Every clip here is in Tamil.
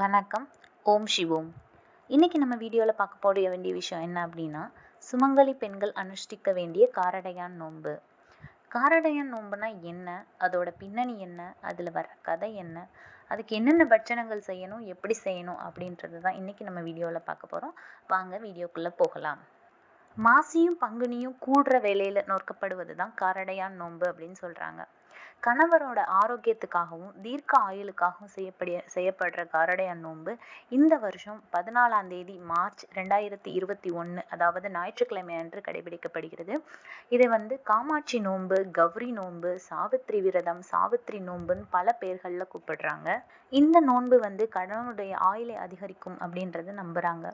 வணக்கம். ஓம் சிவோம். இன்னைக்கு நம்ம வீடியோவில் பார்க்க போட வேண்டிய விஷயம் என்ன அப்படின்னா சுமங்கலி பெண்கள் அனுஷ்டிக்க வேண்டிய காரடையான் நோன்பு. காரடையான் நோன்புனா என்ன? அதோட பின்னணி என்ன? அதில் வர கதை என்ன? அதுக்கு என்னென்ன பட்சணங்கள் செய்யணும்? எப்படி செய்யணும்? அப்படின்றது தான் இன்னைக்கு நம்ம வீடியோவில் பார்க்க போகிறோம் வாங்க வீடியோக்குள்ளே போகலாம். மாசியும் பங்குனியும் கூடுற வேலையில் நோக்கப்படுவது தான் காரடையான் நோன்பு அப்படின்னு சொல்கிறாங்க கணவரோட ஆரோக்கியத்துக்காகவும் தீர்க்க ஆயுளுக்காகவும் செய்யப்படிய செய்யப்படுற காரடையான் நோன்பு இந்த வருஷம் பதினாலாம் தேதி மார்ச் ரெண்டாயிரத்தி இருபத்தி ஒன்று அதாவது ஞாயிற்றுக்கிழமை அன்று கடைபிடிக்கப்படுகிறது. இதை வந்து காமாட்சி நோன்பு கௌரி நோன்பு சாவித்திரி விரதம் சாவித்திரி நோன்புன்னு பல பேர்களில் கூப்பிடுறாங்க. இந்த நோன்பு வந்து கடவுளுடைய ஆயுளை அதிகரிக்கும் அப்படின்றது நம்புறாங்க.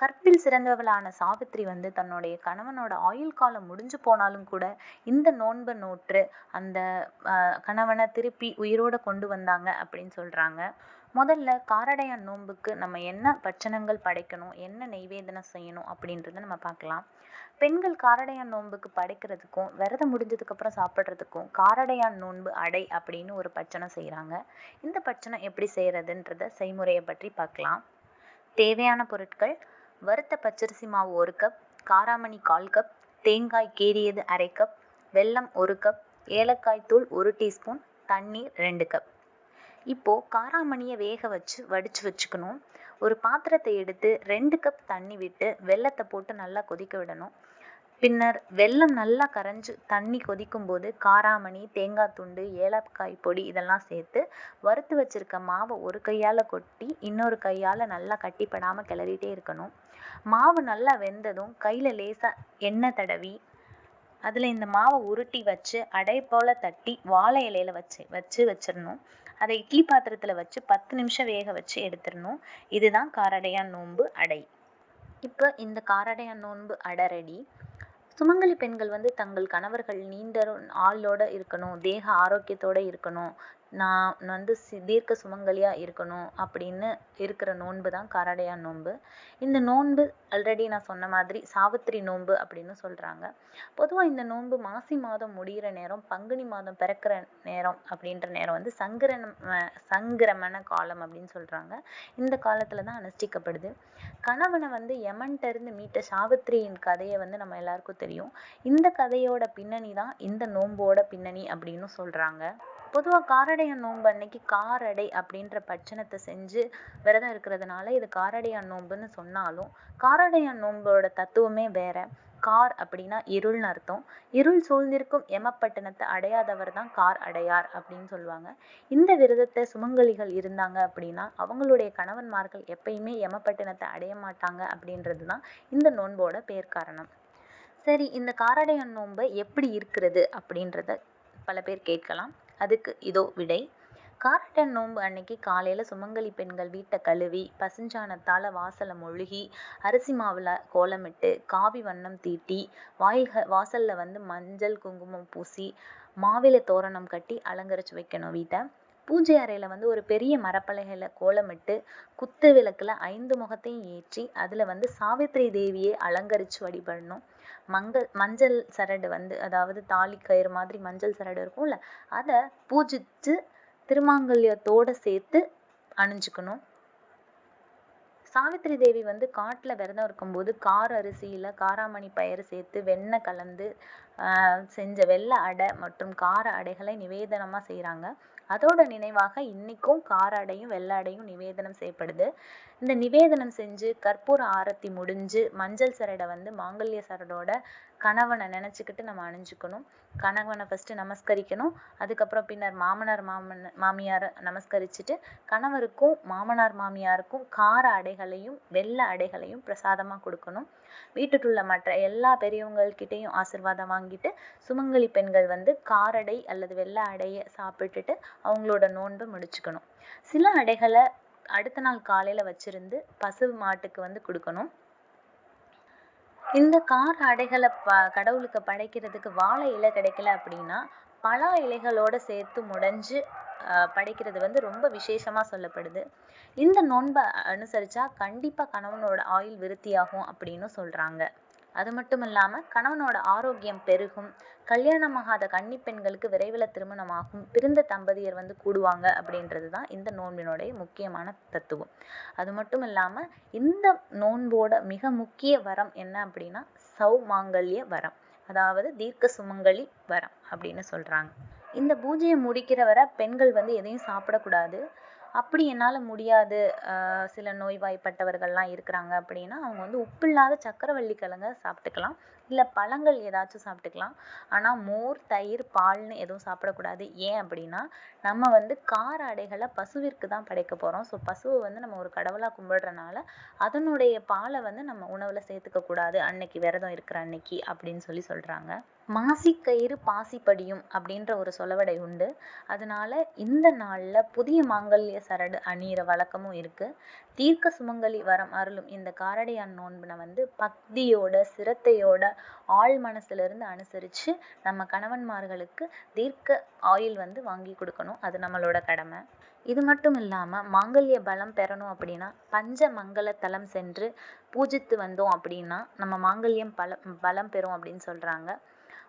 கற்பில் சிறந்தவளான சாவித்திரி வந்து தன்னுடைய கணவனோட ஆயுள் காலம் முடிஞ்சு போனாலும் கூட இந்த நோன்பை நோற்று அந்த கணவனை திருப்பி உயிரோட கொண்டு வந்தாங்க அப்படின்னு சொல்றாங்க. முதல்ல காரடையான் நோன்புக்கு நம்ம என்ன பட்சணங்கள் படைக்கணும் என்ன நெய்வேதனம் செய்யணும் அப்படின்றத நம்ம பார்க்கலாம். பெண்கள் காரடையான் நோன்புக்கு படைக்கிறதுக்கும் விரதம் முடிஞ்சதுக்கு அப்புறம் சாப்பிட்றதுக்கும் காரடையான் நோன்பு அடை அப்படின்னு ஒரு பட்சணம் செய்கிறாங்க இந்த பட்சணம் எப்படி செய்யறதுன்றத செய்முறையை பற்றி பார்க்கலாம். தேவையான பொருட்கள் வறுத்த பச்சரிசி மாவு ஒரு கப் காராமணி கால் கப் தேங்காய் கீறியது அரை கப் வெல்லம் ஒரு கப் ஏலக்காய் தூள் ஒரு டீஸ்பூன் தண்ணீர் ரெண்டு கப் இப்போ காராமணியை வேக வச்சு வடிச்சு வச்சுக்கணும். ஒரு பாத்திரத்தை எடுத்து ரெண்டு கப் தண்ணி விட்டு வெல்லத்தை போட்டு நல்லா கொதிக்க விடணும். பின்னர் வெல்லம் நல்லா கரைஞ்சு தண்ணி கொதிக்கும் போது காராமணி தேங்காய் துண்டு ஏலக்காய் பொடி இதெல்லாம் சேர்த்து வறுத்து வச்சிருக்க மாவை ஒரு கையால் கொட்டி இன்னொரு கையால் நல்லா கட்டிப்படாமல் கிளறிட்டே இருக்கணும். மாவு நல்லா வெந்ததும் கையில் லேசாக எண்ணெய் தடவி அதில் இந்த மாவை உருட்டி வச்சு அடை போல தட்டி வாழை இலையில வச்சு வச்சு வச்சிடணும். அதை இட்லி பாத்திரத்தில் வச்சு பத்து நிமிஷம் வேக வச்சு எடுத்துடணும். இதுதான் காரடையான் நோன்பு அடை. இப்போ இந்த காரடையான் நோன்பு அடை ரெடி. சுமங்கலி பெண்கள் வந்து தங்கள் கணவர்கள் நீண்ட ஆளோட இருக்கணும் தேக ஆரோக்கியத்தோட இருக்கணும். நான் வந்து சி தீர்க்க சுமங்கலியாக இருக்கணும் அப்படின்னு இருக்கிற நோன்பு தான் காரடையான் நோன்பு. இந்த நோன்பு ஆல்ரெடி நான் சொன்ன மாதிரி சாவித்திரி நோன்பு அப்படின்னு சொல்கிறாங்க பொதுவாக இந்த நோன்பு மாசி மாதம் முடிகிற நேரம் பங்குனி மாதம் பிறக்கிற நேரம் அப்படின்ற நேரம் வந்து சங்கிரம சங்கிரமண காலம் அப்படின்னு சொல்கிறாங்க இந்த காலத்தில் தான் அனுஷ்டிக்கப்படுது. கணவனை வந்து யமன்ட்ட இருந்து மீட்ட சாவித்திரியின் கதையை வந்து நம்ம எல்லாருக்கும் தெரியும். இந்த கதையோட பின்னணி தான் இந்த நோன்போட பின்னணி அப்படின்னு சொல்கிறாங்க பொதுவாக காரடை காரடையான் நோன்பு அன்னைக்கு காரடை அப்படின்ற பட்சணத்தை செஞ்சு விரதம் இருக்கிறதுனால இது காரடையான் நோன்புன்னு சொன்னாலும் காரடையான் நோன்போட தத்துவமே வேற. கார் அப்படின்னா இருள்னு அர்த்தம். இருள் சூழ்ந்திருக்கும் எமப்பட்டினத்தை அடையாதவர் தான் கார் அடையார் அப்படின்னு சொல்லுவாங்க. இந்த விரதத்தை சுமங்கலிகள் இருந்தாங்க அப்படின்னா அவங்களுடைய கணவன்மார்கள் எப்பயுமே எமப்பட்டினத்தை அடைய மாட்டாங்க அப்படின்றது தான் இந்த நோன்போட பேர் காரணம் சரி இந்த காரடையான் நோன்பு எப்படி இருக்கிறது அப்படின்றத பல பேர் கேட்கலாம். அதுக்கு இதோ விடை. காரட்டன் நோன்பு அன்னைக்கு காலையில சுமங்கலி பெண்கள் வீட்டை கழுவி பசுஞ்சாணத்தால வாசலை மொழுகி அரிசி மாவுல கோலமிட்டு காவி வண்ணம் தீட்டி வாயில்க வாசல்ல வந்து மஞ்சள் குங்குமம் பூசி மாவிலை தோரணம் கட்டி அலங்கரிச்சு வைக்கணும் வீட்டை. பூஜை அறையில வந்து ஒரு பெரிய மரப்பலகையில கோலமிட்டு குத்து விளக்குல ஐந்து முகத்தையும் ஏற்றி அதுல வந்து சாவித்திரி தேவியை அலங்கரிச்சு வழிபடணும். மங்கள் மஞ்சள் சரடு வந்து அதாவது தாலி கயிறு மாதிரி மஞ்சள் சரடு இருக்கும்ல அதை பூஜிச்சு திருமாங்கல்யத்தோட சேர்த்து அணிஞ்சுக்கணும். சாவித்திரி தேவி வந்து காட்டில் விரதம் இருக்கும்போது கார அரிசியில் காராமணி பயிர் சேர்த்து வெண்ணெய் கலந்து செஞ்ச வெள்ளை அடை மற்றும் கார அடைகளை நிவேதனமாக செய்கிறாங்க அதோட நினைவாக இன்னைக்கும் காராடையும் வெள்ளாடையும் நிவேதனம் செய்யப்படுது. இந்த நிவேதனம் செஞ்சு கற்பூர ஆரத்தி முடிஞ்சு மஞ்சள் சரடை வந்து மாங்கல்ய சரடோட கணவனை நினச்சிக்கிட்டு நம்ம அணிஞ்சுக்கணும். கணவனை ஃபஸ்ட்டு நமஸ்கரிக்கணும். அதுக்கப்புறம் பின்னர் மாமனார் மாமன் மாமியாரை நமஸ்கரிச்சுட்டு கணவருக்கும் மாமனார் மாமியாருக்கும் கார அடைகளையும் வெள்ளை அடைகளையும் பிரசாதமாக கொடுக்கணும். வீட்டுக்குள்ள மற்ற எல்லா பெரியவங்கள்கிட்டையும் ஆசிர்வாதம் வாங்கிட்டு சுமங்கலி பெண்கள் வந்து காரடை அல்லது வெள்ளை அடையை சாப்பிட்டுட்டு அவங்களோட நோன்பை முடிச்சுக்கணும். சில அடைகளை அடுத்த நாள் காலையில வச்சிருந்து பசு மாட்டுக்கு வந்து கொடுக்கணும். இந்த கார அடைகளை ப கடவுளுக்கு படைக்கிறதுக்கு வாழை இலை கிடைக்கல அப்படின்னா பலா இலைகளோட சேர்த்து முடைஞ்சு ஆஹ் படைக்கிறது வந்து ரொம்ப விசேஷமா சொல்லப்படுது. இந்த நோன்பை அனுசரிச்சா கண்டிப்பா கணவனோட ஆயுள் விருத்தியாகும் அப்படின்னு சொல்றாங்க. அது மட்டும் இல்லாமல் கணவனோட ஆரோக்கியம் பெருகும். கல்யாணமாகாத கன்னி பெண்களுக்கு விரைவில் திருமணமாகும். பிறந்த தம்பதியர் வந்து கூடுவாங்க அப்படின்றது தான் இந்த நோன்பினுடைய முக்கியமான தத்துவம். அது மட்டும் இல்லாமல் இந்த நோன்போட மிக முக்கிய வரம் என்ன அப்படின்னா சௌமாங்கல்ய வரம். அதாவது தீர்க்க சுமங்கலி வரம் அப்படின்னு சொல்றாங்க. இந்த பூஜையை முடிக்கிற வரை பெண்கள் வந்து எதையும் சாப்பிடக்கூடாது. அப்படி என்னால் முடியாது. ஆஹ் சில நோய்வாய்ப்பட்டவர்கள்லாம் இருக்கிறாங்க அப்படின்னா அவங்க வந்து உப்பில்லாத சக்கரவள்ளி கிழங்க சாப்பிட்டுக்கலாம். இல்லை பழங்கள் ஏதாச்சும் சாப்பிட்டுக்கலாம். ஆனால் மோர் தயிர் பால்னு எதுவும் சாப்பிடக்கூடாது. ஏன் அப்படின்னா நம்ம வந்து கார அடைகளை பசுவிற்கு தான் படைக்க போகிறோம் ஸோ பசுவை வந்து நம்ம ஒரு கடவுளாக கும்பிடுறனால அதனுடைய பாலை வந்து நம்ம உணவில் சேர்த்துக்க கூடாது. அன்னைக்கு விரதம் இருக்கிற அன்னைக்கு அப்படின்னு சொல்லி சொல்கிறாங்க மாசிக்கயிறு பாசிப்படியும் அப்படின்ற ஒரு சொலவடை உண்டு. அதனால இந்த நாளில் புதிய மாங்கல்ய சரடு அணியிற வழக்கமும் இருக்கு. தீர்க்க சுமங்கலி வரம் அருளும் இந்த காரடையான் நோன்புனை வந்து பக்தியோட சிரத்தையோட ஆழ் மனசுலேருந்து அனுசரித்து நம்ம கணவன்மார்களுக்கு தீர்க்க ஆயுள் வந்து வாங்கி கொடுக்கணும். அது நம்மளோட கடமை. இது மட்டும் இல்லாமல் மாங்கல்ய பலம் பெறணும் அப்படின்னா பஞ்ச மங்கள தலம் சென்று பூஜித்து வந்தோம் அப்படின்னா நம்ம மாங்கல்யம் பலம் பலம் பெறும் அப்படின்னு சொல்கிறாங்க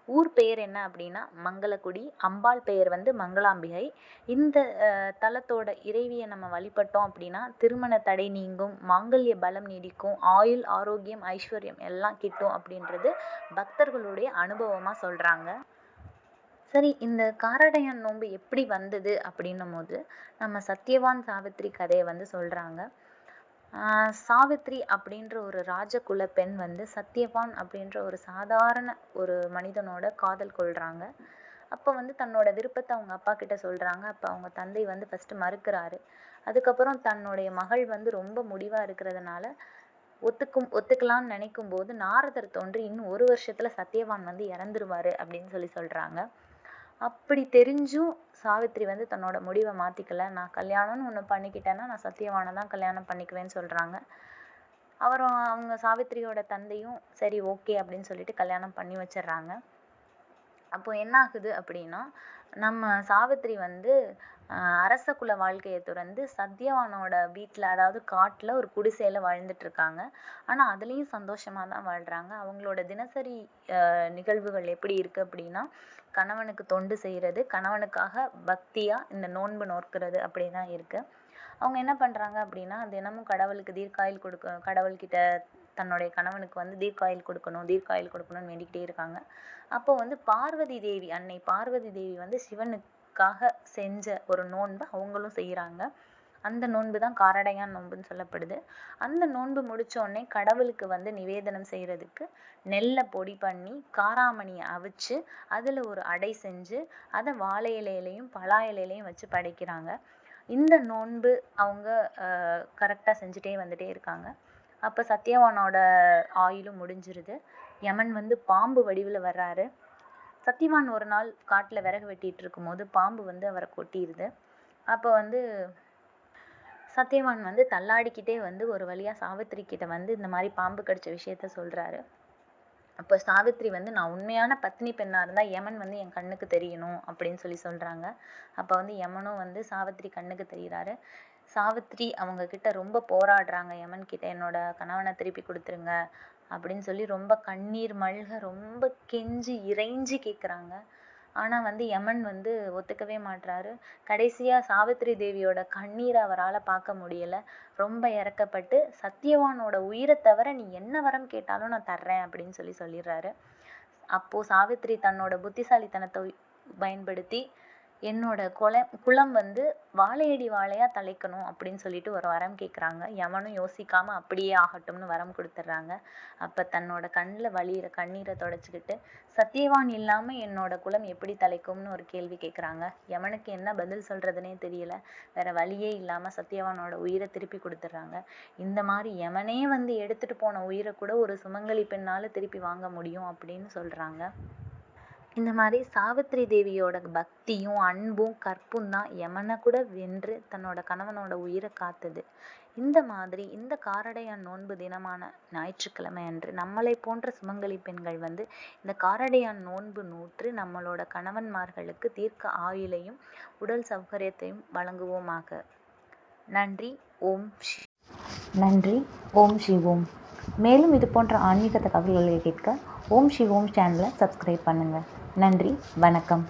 ஊர் பெயர் என்ன அப்படின்னா மங்களக்குடி. அம்பாள் பெயர் வந்து மங்களாம்பிகை. இந்த அஹ், தலத்தோட இறைவியை நம்ம வழிபட்டோம் அப்படின்னா திருமண தடை நீங்கும் மாங்கல்ய பலம் நீடிக்கும் ஆயுள் ஆரோக்கியம் ஐஸ்வர்யம் எல்லாம் கிட்டும் அப்படின்றது பக்தர்களுடைய அனுபவமா சொல்றாங்க. சரி இந்த காரடையான் நோன்பு எப்படி வந்தது அப்படின்னும் போது நம்ம சத்யவான் சாவித்திரி கதையை வந்து சொல்றாங்க. சாவித்திரி சாவித்ரி அப்படின்ற ஒரு ராஜகுல பெண் வந்து சத்யவான் அப்படின்ற ஒரு சாதாரண ஒரு மனிதனோட காதல் கொள்கிறாங்க அப்போ வந்து தன்னோட விருப்பத்தை அவங்க அப்பா கிட்ட சொல்கிறாங்க அப்போ அவங்க தந்தை வந்து ஃபஸ்ட்டு மறுக்கிறாரு. அதுக்கப்புறம் தன்னுடைய மகள் வந்து ரொம்ப முடிவாக இருக்கிறதுனால ஒத்துக்கும் ஒத்துக்கலாம்னு நினைக்கும் போது நாரதர் தோன்றி இன்னும் ஒரு வருஷத்துல சத்யவான் வந்து இறந்துருவாரு அப்படின்னு சொல்லி சொல்றாங்க. அப்படி தெரிஞ்சும் சாவித்திரி வந்து தன்னோட முடிவை மாற்றிக்கல நான் கல்யாணம்னு ஒன்று பண்ணிக்கிட்டேன்னா நான் சத்தியவானை தான் கல்யாணம் பண்ணிக்குவேன்னு சொல்கிறாங்க அவரும் அவங்க சாவித்திரியோட தந்தையும் சரி ஓகே அப்படின்னு சொல்லிட்டு கல்யாணம் பண்ணி வச்சிடுறாங்க. அப்போ என்ன ஆகுது அப்படின்னா நம்ம சாவித்திரி வந்து அரச குல வாழ்க்கையை துறந்து சத்யவானோட வீட்டில் அதாவது காட்டில் ஒரு குடிசையில் வாழ்ந்துட்டு இருக்காங்க ஆனால் அதுலேயும் சந்தோஷமாக தான் வாழ்கிறாங்க அவங்களோட தினசரி நிகழ்வுகள் எப்படி இருக்கு அப்படின்னா கணவனுக்கு தொண்டு செய்கிறது கணவனுக்காக பக்தியாக இந்த நோன்பு நோக்கிறது அப்படிதான் இருக்குது அவங்க என்ன பண்ணுறாங்க அப்படின்னா தினமும் கடவுளுக்கு தீர்க்காயில் கொடுக்க கடவுள்கிட்ட தன்னுடைய கணவனுக்கு வந்து தீர்க்காயில் கொடுக்கணும் தீர்க்காயில் கொடுக்கணும்னு வேண்டிக்கிட்டே இருக்காங்க. அப்போ வந்து பார்வதி தேவி அன்னை பார்வதி தேவி வந்து சிவனுக்கு சிவனுக்காக செஞ்ச ஒரு நோன்பை அவங்களும் செய்கிறாங்க அந்த நோன்பு தான் காரடையான் நோன்புன்னு சொல்லப்படுது. அந்த நோன்பு முடிச்ச கடவுளுக்கு வந்து நிவேதனம் செய்கிறதுக்கு நெல்லை பொடி பண்ணி காராமணியை அவிச்சு அதில் ஒரு அடை செஞ்சு அதை வாழை இலையிலையும் பலா இலையிலையும் வச்சு படைக்கிறாங்க. இந்த நோன்பு அவங்க கரெக்டாக செஞ்சுட்டே வந்துட்டே இருக்காங்க. அப்போ சத்யவானோட ஆயுளும் முடிஞ்சிருது. யமன் வந்து பாம்பு வடிவில் வர்றாரு. சத்யவான் ஒரு நாள் காட்டுல விறகு வெட்டிட்டு இருக்கும்போது பாம்பு வந்து அவரை கொட்டிருது. அப்ப வந்து சத்யவான் வந்து தள்ளாடிக்கிட்டே வந்து ஒரு வழியா சாவித்திரி கிட்ட வந்து இந்த மாதிரி பாம்பு கடிச்ச விஷயத்த சொல்றாரு. அப்ப சாவித்திரி வந்து நான் உண்மையான பத்னி பெண்ணா இருந்தா யமன் வந்து என் கண்ணுக்கு தெரியணும் அப்படின்னு சொல்லி சொல்றாங்க. அப்ப வந்து யமனும் வந்து சாவித்திரி கண்ணுக்கு தெரிகிறாரு. சாவித்திரி அவங்க கிட்ட ரொம்ப போராடுறாங்க. யமன் கிட்ட என்னோட கணவனை திருப்பி கொடுத்துருங்க. அப்படின்னு சொல்லி ரொம்ப கண்ணீர் மல்க ரொம்ப கெஞ்சி இறைஞ்சி கேட்குறாங்க ஆனால் வந்து யமன் வந்து ஒத்துக்கவே மாட்றாரு. கடைசியாக சாவித்திரி தேவியோட கண்ணீரை அவரால் பார்க்க முடியலை. ரொம்ப இறக்கப்பட்டு சத்யவானோட உயிரை தவிர நீ என்ன வரம் கேட்டாலும் நான் தர்றேன் அப்படின்னு சொல்லி சொல்லிடுறாரு. அப்போது சாவித்திரி தன்னோட புத்திசாலித்தனத்தை பயன்படுத்தி என்னோட குளம் குலம் வந்து வாழையடி வாழையா தழைக்கணும் அப்படின்னு சொல்லிட்டு ஒரு வரம் கேட்குறாங்க யமனும் யோசிக்காம அப்படியே ஆகட்டும்னு வரம் கொடுத்துட்றாங்க அப்ப தன்னோட கண்ணில் வழியிற கண்ணீரை தொடச்சிக்கிட்டு சத்தியவான் இல்லாம என்னோட குலம் எப்படி தலைக்கும்னு ஒரு கேள்வி கேட்குறாங்க யமனுக்கு என்ன பதில் சொல்றதுனே தெரியல. வேற வழியே இல்லாம சத்தியவானோட உயிரை திருப்பி கொடுத்துட்றாங்க இந்த மாதிரி யமனே வந்து எடுத்துட்டு போன உயிரை கூட ஒரு சுமங்கலி பெண்ணால திருப்பி வாங்க முடியும் அப்படின்னு சொல்றாங்க. இந்த மாதிரி சாவித்திரி தேவியோட பக்தியும் அன்பும் கற்பும் தான் யமனை கூட வென்று தன்னோட கணவனோட உயிரை காத்தது. இந்த மாதிரி இந்த காரடையான் நோன்பு தினமான ஞாயிற்றுக்கிழமை அன்று நம்மளை போன்ற சுமங்கலி பெண்கள் வந்து இந்த காரடையான் நோன்பு நூற்று நம்மளோட கணவன்மார்களுக்கு தீர்க்க ஆயுளையும் உடல் சௌகரியத்தையும் வழங்குவோமாக. நன்றி. ஓம் ஷி- நன்றி. ஓம் சிவோம் மேலும் இது போன்ற ஆன்மீக தகவல்களை கேட்க ஓம் சிவோம் சேனலை சப்ஸ்கிரைப் பண்ணுங்கள் நன்றி வணக்கம்.